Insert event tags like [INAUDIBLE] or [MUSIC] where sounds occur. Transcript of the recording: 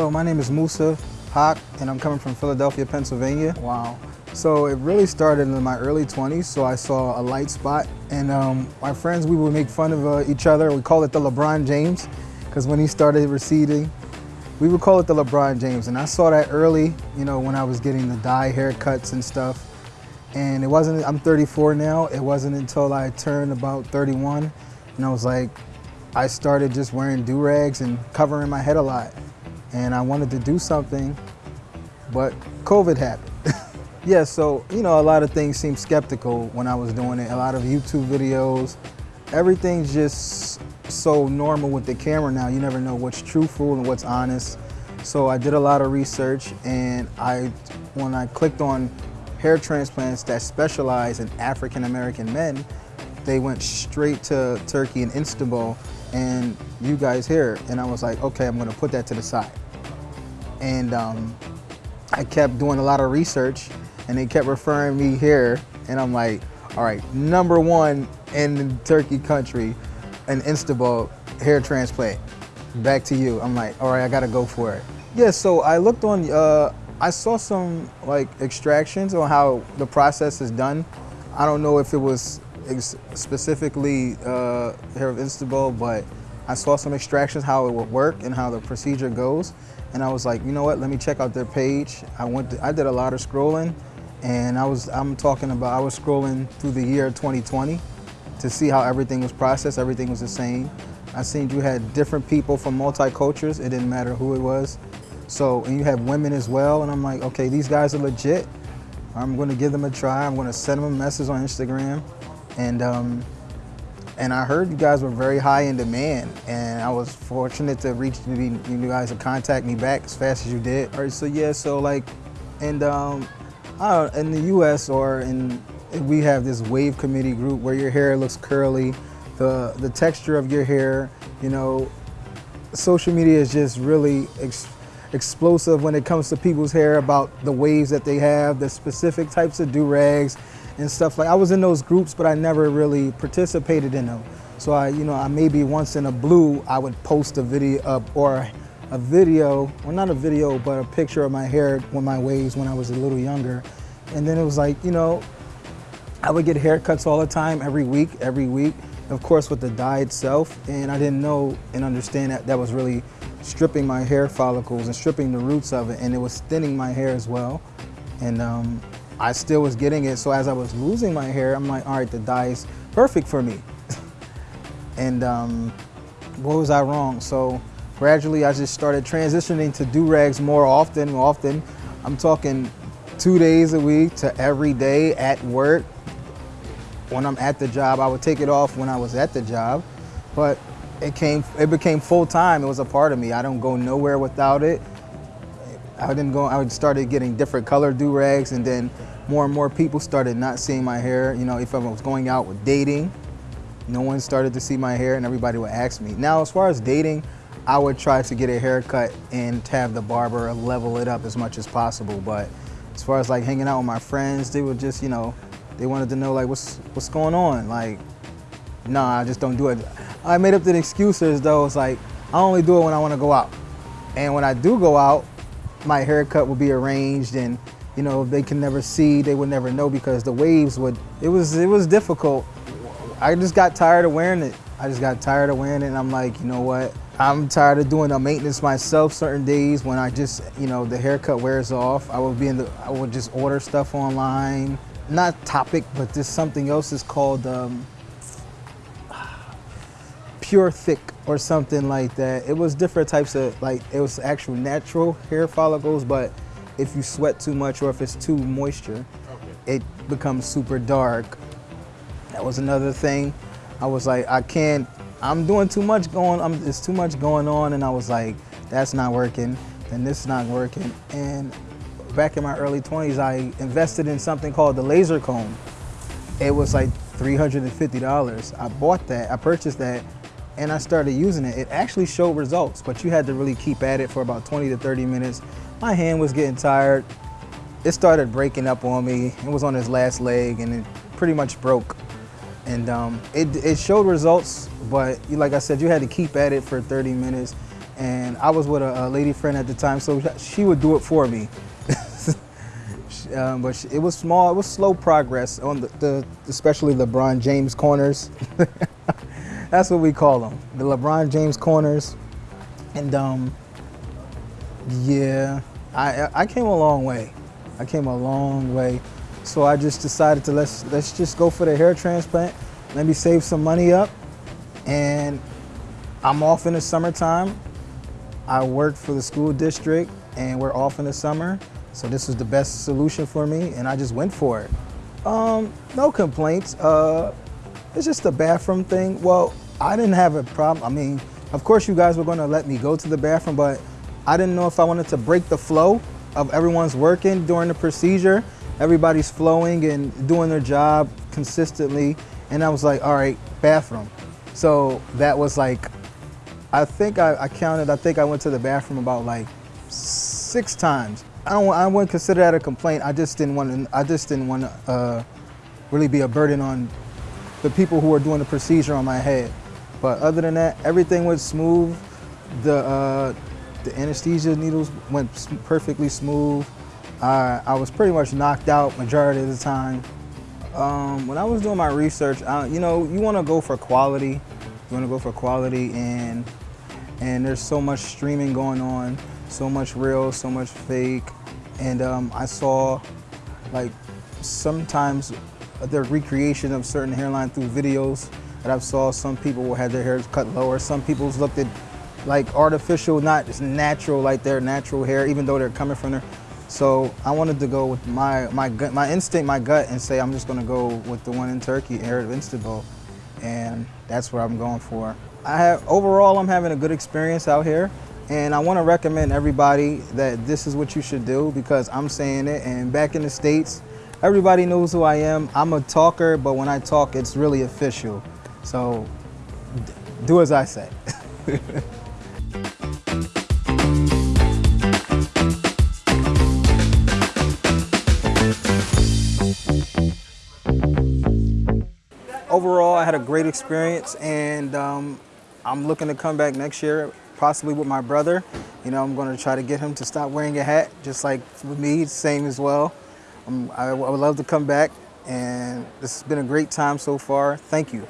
Hello, my name is Musa Haq, and I'm coming from Philadelphia, Pennsylvania. Wow. So it really started in my early 20s, so I saw a light spot, and um, my friends, we would make fun of uh, each other. We call it the LeBron James, because when he started receding, we would call it the LeBron James. And I saw that early, you know, when I was getting the dye haircuts and stuff. And it wasn't, I'm 34 now, it wasn't until I turned about 31, and I was like, I started just wearing do-rags and covering my head a lot. And I wanted to do something, but COVID happened. [LAUGHS] yeah, so, you know, a lot of things seemed skeptical when I was doing it. A lot of YouTube videos, everything's just so normal with the camera now. You never know what's truthful and what's honest. So I did a lot of research and I, when I clicked on hair transplants that specialize in African American men, they went straight to Turkey and Istanbul and you guys here. And I was like, okay, I'm gonna put that to the side. And um, I kept doing a lot of research and they kept referring me here. And I'm like, all right, number one in the Turkey country, an Istanbul hair transplant. Back to you. I'm like, all right, I gotta go for it. Yeah, so I looked on, uh, I saw some like extractions on how the process is done. I don't know if it was specifically uh, Hair of Istanbul, but I saw some extractions, how it would work and how the procedure goes. And I was like, you know what, let me check out their page. I went, to, I did a lot of scrolling and I was, I'm talking about, I was scrolling through the year 2020 to see how everything was processed, everything was the same. I seen you had different people from multi-cultures, it didn't matter who it was. So, and you have women as well, and I'm like, okay, these guys are legit. I'm gonna give them a try. I'm gonna send them a message on Instagram. And, um, and I heard you guys were very high in demand, and I was fortunate to reach you, you guys to contact me back as fast as you did. All right, so yeah, so like, and um, in the U.S. or in, we have this wave committee group where your hair looks curly, the the texture of your hair, you know, social media is just really ex explosive when it comes to people's hair about the waves that they have, the specific types of do-rags, and stuff like I was in those groups, but I never really participated in them. So I, you know, I maybe once in a blue, I would post a video up or a video, well not a video, but a picture of my hair with my waves when I was a little younger. And then it was like, you know, I would get haircuts all the time, every week, every week. Of course with the dye itself, and I didn't know and understand that that was really stripping my hair follicles and stripping the roots of it, and it was thinning my hair as well. And um, I still was getting it. So as I was losing my hair, I'm like, all right, the dye is perfect for me. [LAUGHS] and um, what was I wrong? So gradually I just started transitioning to do-rags more often, often. I'm talking two days a week to every day at work. When I'm at the job, I would take it off when I was at the job, but it came, it became full time. It was a part of me. I don't go nowhere without it. I didn't go, I started getting different color do-rags and then more and more people started not seeing my hair. You know, if I was going out with dating, no one started to see my hair and everybody would ask me. Now, as far as dating, I would try to get a haircut and have the barber level it up as much as possible. But as far as like hanging out with my friends, they would just, you know, they wanted to know like, what's, what's going on? Like, nah, I just don't do it. I made up the excuses though. It's like, I only do it when I want to go out. And when I do go out, my haircut would be arranged and you know they can never see they would never know because the waves would it was it was difficult. I just got tired of wearing it. I just got tired of wearing it and i'm like you know what? I'm tired of doing the maintenance myself certain days when i just you know the haircut wears off. I would be in the i would just order stuff online. Not Toppik but just something else is called um, pure thick or something like that. It was different types of, like, it was actual natural hair follicles, but if you sweat too much or if it's too moisture, okay. it becomes super dark. That was another thing. I was like, I can't, I'm doing too much going, I'm, it's too much going on, and I was like, that's not working, and this is not working. And back in my early 20s, I invested in something called the laser comb. It was like $350. I bought that, I purchased that, and I started using it. It actually showed results, but you had to really keep at it for about 20 to 30 minutes. My hand was getting tired. It started breaking up on me. It was on his last leg and it pretty much broke. And um, it, it showed results, but like I said, you had to keep at it for 30 minutes. and I was with a, a lady friend at the time, so she would do it for me. [LAUGHS] um, but it was small, it was slow progress on the, the especially LeBron James corners. [LAUGHS] That's what we call them, the LeBron James corners. And um, yeah, I, I came a long way. I came a long way. So I just decided to let's let's just go for the hair transplant. Let me save some money up, and I'm off in the summertime. I work for the school district, and we're off in the summer. So this was the best solution for me, and I just went for it. Um, no complaints. Uh, it's just a bathroom thing. Well, I didn't have a problem. I mean, of course you guys were gonna let me go to the bathroom, but I didn't know if I wanted to break the flow of everyone's working during the procedure. Everybody's flowing and doing their job consistently. And I was like, all right, bathroom. So that was like, I think I, I counted, I think I went to the bathroom about like six times. I don't. I wouldn't consider that a complaint. I just didn't want to. I just didn't want to uh, really be a burden on the people who are doing the procedure on my head. But other than that, everything went smooth. The uh, the anesthesia needles went perfectly smooth. I, I was pretty much knocked out majority of the time. Um, when I was doing my research, I, you know, you want to go for quality. You want to go for quality, and and there's so much streaming going on, so much real, so much fake, and um, I saw like sometimes the recreation of certain hairline through videos that I've saw. Some people had their hair cut lower. Some people's looked at like artificial, not just natural, like their natural hair, even though they're coming from there. So I wanted to go with my my gut, my instinct, my gut, and say I'm just going to go with the one in Turkey, Hair Istanbul, and that's what I'm going for. I have overall, I'm having a good experience out here, and I want to recommend everybody that this is what you should do because I'm saying it. And back in the states, everybody knows who I am. I'm a talker, but when I talk, it's really official. So do as I say. [LAUGHS] overall, I had a great experience, and um, I'm looking to come back next year, possibly with my brother. You know, I'm going to try to get him to stop wearing a hat, just like with me, same as well. I, I would love to come back, and this has been a great time so far. Thank you.